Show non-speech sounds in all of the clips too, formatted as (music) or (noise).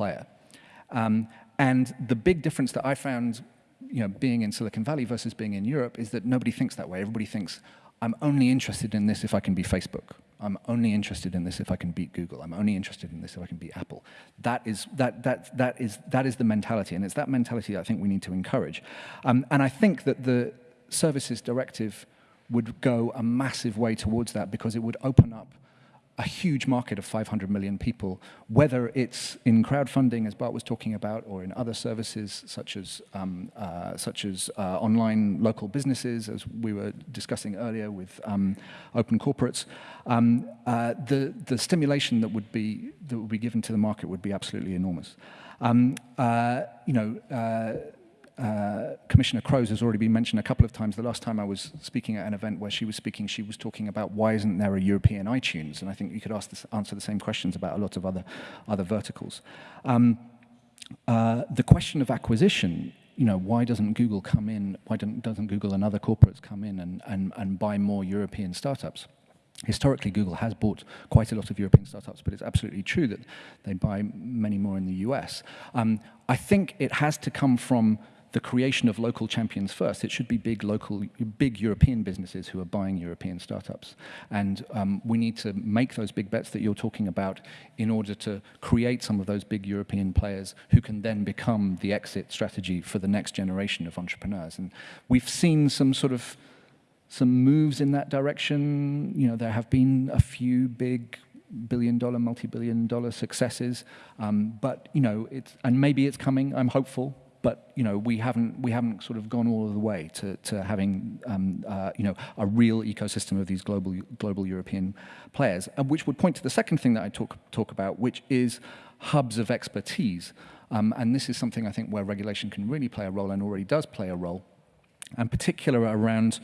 player. Um, and the big difference that I found you know, being in Silicon Valley versus being in Europe is that nobody thinks that way. Everybody thinks, I'm only interested in this if I can be Facebook. I'm only interested in this if I can beat Google. I'm only interested in this if I can beat Apple. That is, that, that, that is, that is the mentality, and it's that mentality I think we need to encourage. Um, and I think that the Services Directive would go a massive way towards that because it would open up a huge market of 500 million people, whether it's in crowdfunding, as Bart was talking about, or in other services such as, um, uh, such as uh, online local businesses, as we were discussing earlier with um, open corporates. Um, uh, the, the stimulation that would, be, that would be given to the market would be absolutely enormous. Um, uh, you know, uh, uh, Commissioner Kroes has already been mentioned a couple of times. The last time I was speaking at an event where she was speaking, she was talking about why isn't there a European iTunes? And I think you could this, answer the same questions about a lot of other, other verticals. Um, uh, the question of acquisition, you know, why doesn't Google come in, why doesn't Google and other corporates come in and, and, and buy more European startups? Historically, Google has bought quite a lot of European startups, but it's absolutely true that they buy many more in the US. Um, I think it has to come from the creation of local champions first. It should be big local, big European businesses who are buying European startups. And um, we need to make those big bets that you're talking about in order to create some of those big European players who can then become the exit strategy for the next generation of entrepreneurs. And we've seen some sort of some moves in that direction. You know, there have been a few big billion dollar, multi-billion dollar successes. Um, but, you know, it's, and maybe it's coming, I'm hopeful, but you know we haven't we haven't sort of gone all the way to to having um, uh, you know a real ecosystem of these global global European players, uh, which would point to the second thing that I talk talk about, which is hubs of expertise, um, and this is something I think where regulation can really play a role and already does play a role, and particular around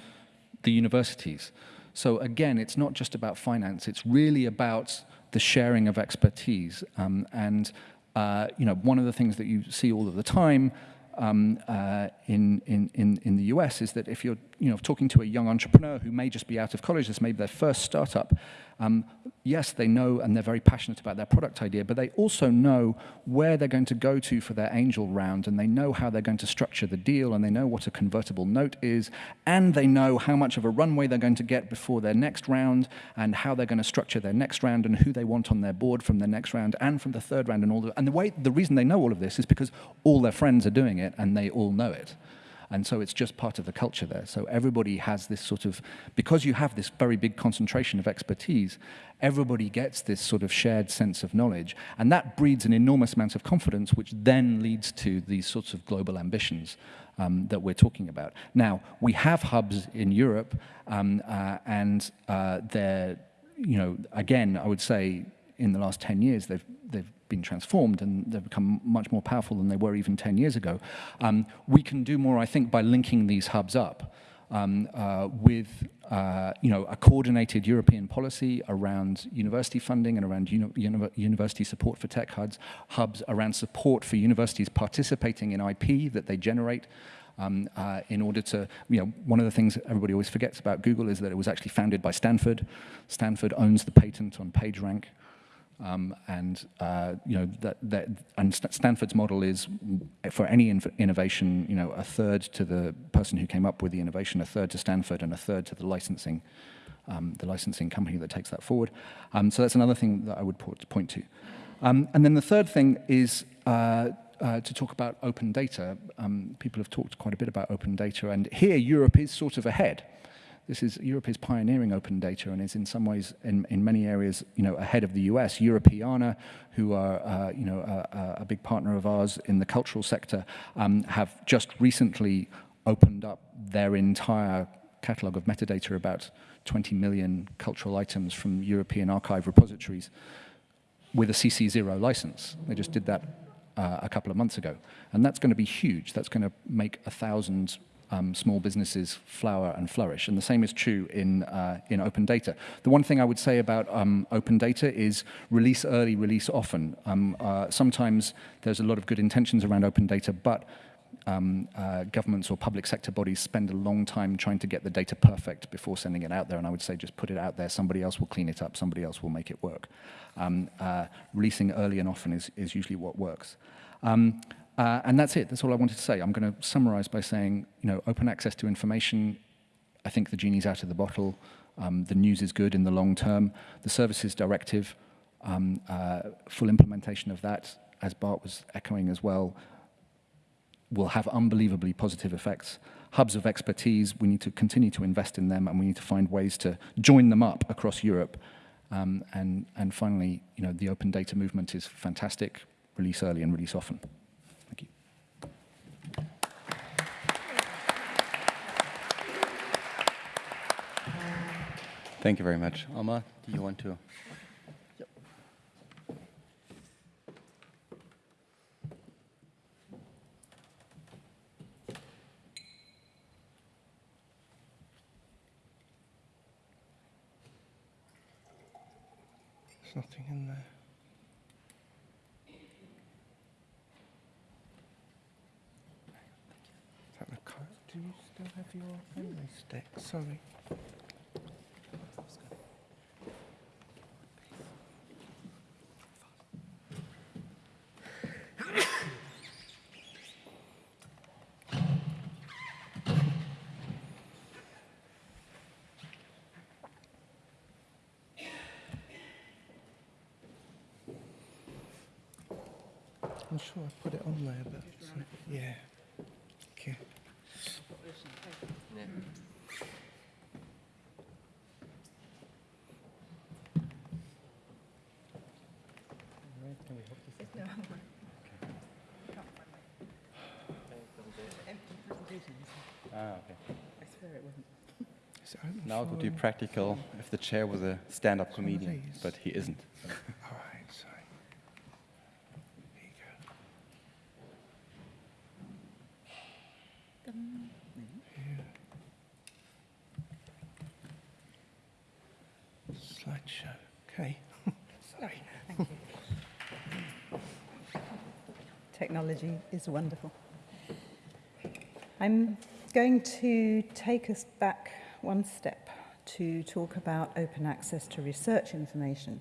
the universities. So again, it's not just about finance; it's really about the sharing of expertise um, and uh, you know, one of the things that you see all of the time um, uh, in, in, in, in the US is that if you're you know, talking to a young entrepreneur who may just be out of college, this may be their first startup, um, yes, they know and they're very passionate about their product idea, but they also know where they're going to go to for their angel round, and they know how they're going to structure the deal, and they know what a convertible note is, and they know how much of a runway they're going to get before their next round, and how they're going to structure their next round, and who they want on their board from their next round, and from the third round, and all the, and the way, the reason they know all of this is because all their friends are doing it, and they all know it. And so it's just part of the culture there. So everybody has this sort of, because you have this very big concentration of expertise, everybody gets this sort of shared sense of knowledge. And that breeds an enormous amount of confidence, which then leads to these sorts of global ambitions um, that we're talking about. Now, we have hubs in Europe, um, uh, and uh, they're, you know, again, I would say in the last 10 years, they've, they've been transformed and they've become much more powerful than they were even 10 years ago. Um, we can do more, I think, by linking these hubs up um, uh, with uh, you know, a coordinated European policy around university funding and around uni uni university support for tech hubs, hubs around support for universities participating in IP that they generate, um, uh, in order to, you know, one of the things everybody always forgets about Google is that it was actually founded by Stanford. Stanford owns the patent on PageRank. Um, and uh, you know that, that and Stanford's model is for any innovation, you know, a third to the person who came up with the innovation, a third to Stanford, and a third to the licensing, um, the licensing company that takes that forward. Um, so that's another thing that I would point to. Um, and then the third thing is uh, uh, to talk about open data. Um, people have talked quite a bit about open data, and here Europe is sort of ahead. This is, Europe is pioneering open data and is in some ways, in, in many areas, you know, ahead of the US. Europeana, who are, uh, you know, a, a, big partner of ours in the cultural sector, um, have just recently opened up their entire catalog of metadata about 20 million cultural items from European archive repositories with a CC0 license. They just did that uh, a couple of months ago. And that's going to be huge. That's going to make a thousand um, small businesses flower and flourish. And the same is true in, uh, in open data. The one thing I would say about um, open data is release early, release often. Um, uh, sometimes there's a lot of good intentions around open data, but um, uh, governments or public sector bodies spend a long time trying to get the data perfect before sending it out there. And I would say just put it out there. Somebody else will clean it up. Somebody else will make it work. Um, uh, releasing early and often is, is usually what works. Um, uh, and that's it. That's all I wanted to say. I'm going to summarize by saying, you know, open access to information. I think the genie's out of the bottle. Um, the news is good in the long term. The services directive, um, uh, full implementation of that, as Bart was echoing as well, will have unbelievably positive effects. Hubs of expertise, we need to continue to invest in them and we need to find ways to join them up across Europe. Um, and, and finally, you know, the open data movement is fantastic. Release early and release often. Thank you. Thank you very much. Alma, do you want to? There's nothing in there. Do you still have your memory stick? Sorry. I'm not sure I put it on there, but yeah. Okay. Ah, okay. Is it open Now it would be practical if the chair was a stand-up comedian, but he isn't. (laughs) All right, sorry. There you go. Yeah. Slideshow. Okay. (laughs) sorry. Technology is wonderful. I'm going to take us back one step to talk about open access to research information.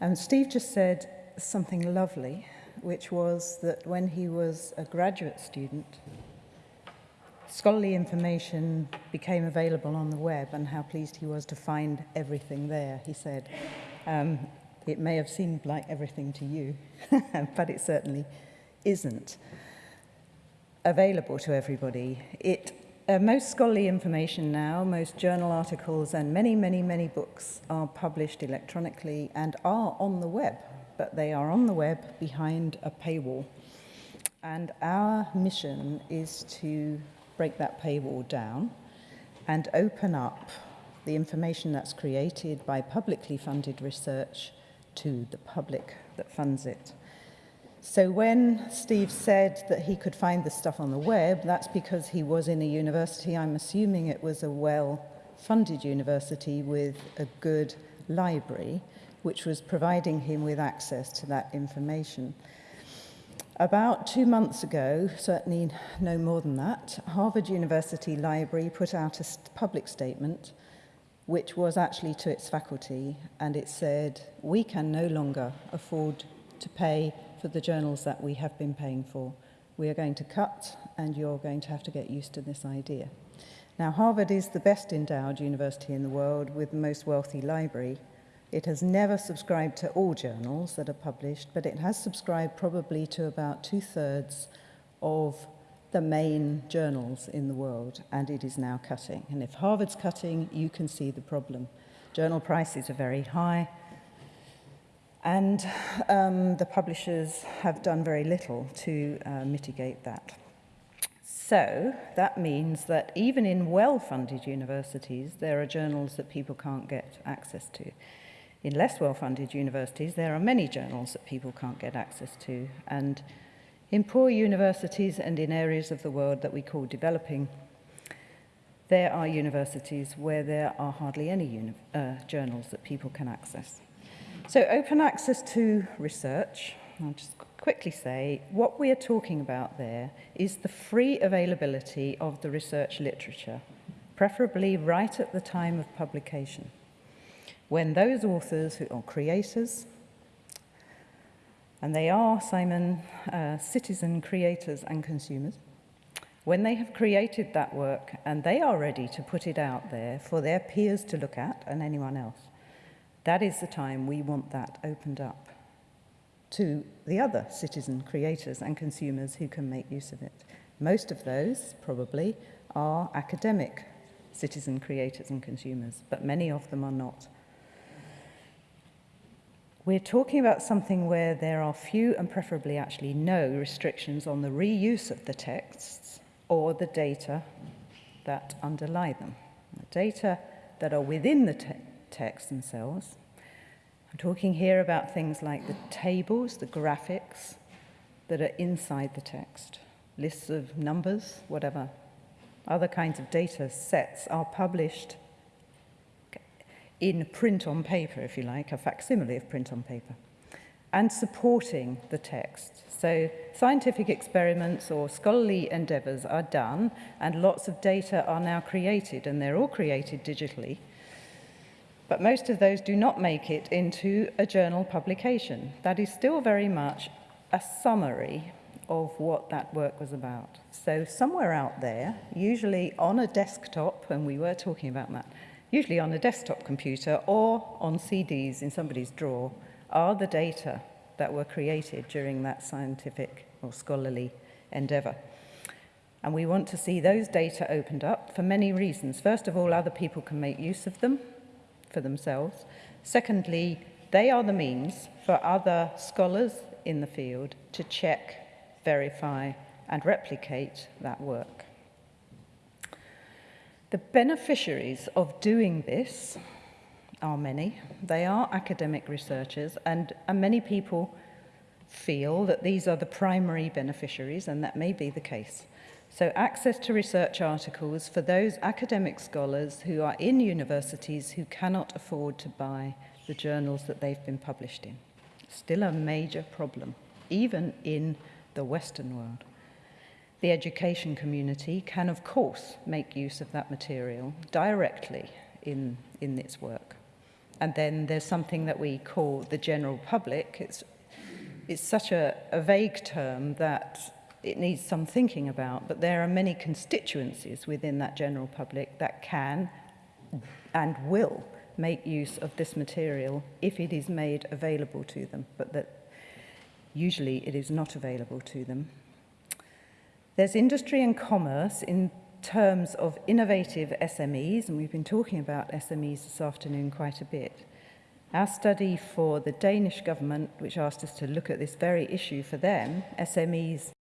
And Steve just said something lovely, which was that when he was a graduate student, scholarly information became available on the web and how pleased he was to find everything there. He said, um, it may have seemed like everything to you, (laughs) but it certainly isn't available to everybody. It, uh, most scholarly information now, most journal articles and many, many, many books are published electronically and are on the web, but they are on the web behind a paywall. And our mission is to break that paywall down and open up the information that's created by publicly funded research to the public that funds it. So when Steve said that he could find the stuff on the web, that's because he was in a university. I'm assuming it was a well-funded university with a good library, which was providing him with access to that information. About two months ago, certainly no more than that, Harvard University Library put out a public statement which was actually to its faculty and it said, we can no longer afford to pay for the journals that we have been paying for. We are going to cut and you're going to have to get used to this idea. Now, Harvard is the best endowed university in the world with the most wealthy library, It has never subscribed to all journals that are published, but it has subscribed probably to about two-thirds of the main journals in the world, and it is now cutting. And if Harvard's cutting, you can see the problem. Journal prices are very high, and um, the publishers have done very little to uh, mitigate that. So that means that even in well-funded universities, there are journals that people can't get access to. In less well-funded universities, there are many journals that people can't get access to. And in poor universities and in areas of the world that we call developing, there are universities where there are hardly any uh, journals that people can access. So open access to research I'll just quickly say what we are talking about there is the free availability of the research literature, preferably right at the time of publication, when those authors who are creators, and they are, Simon, uh, citizen creators and consumers, when they have created that work and they are ready to put it out there for their peers to look at and anyone else, that is the time we want that opened up to the other citizen creators and consumers who can make use of it. Most of those, probably, are academic citizen creators and consumers, but many of them are not. We're talking about something where there are few and preferably actually no restrictions on the reuse of the texts or the data that underlie them. The data that are within the te texts themselves. I'm talking here about things like the tables, the graphics that are inside the text, lists of numbers, whatever. Other kinds of data sets are published in print on paper, if you like, a facsimile of print on paper, and supporting the text. So scientific experiments or scholarly endeavours are done, and lots of data are now created, and they're all created digitally. But most of those do not make it into a journal publication. That is still very much a summary of what that work was about. So somewhere out there, usually on a desktop, and we were talking about that, usually on a desktop computer or on CDs in somebody's drawer, are the data that were created during that scientific or scholarly endeavor. And we want to see those data opened up for many reasons. First of all, other people can make use of them for themselves. Secondly, they are the means for other scholars in the field to check, verify and replicate that work. The beneficiaries of doing this are many. They are academic researchers, and, and many people feel that these are the primary beneficiaries, and that may be the case. So access to research articles for those academic scholars who are in universities who cannot afford to buy the journals that they've been published in. Still a major problem, even in the Western world. The education community can, of course, make use of that material directly in, in its work. And then there's something that we call the general public. It's, it's such a, a vague term that it needs some thinking about, but there are many constituencies within that general public that can and will make use of this material if it is made available to them, but that usually it is not available to them. There's industry and commerce in terms of innovative SMEs, and we've been talking about SMEs this afternoon quite a bit. Our study for the Danish government, which asked us to look at this very issue for them, SMEs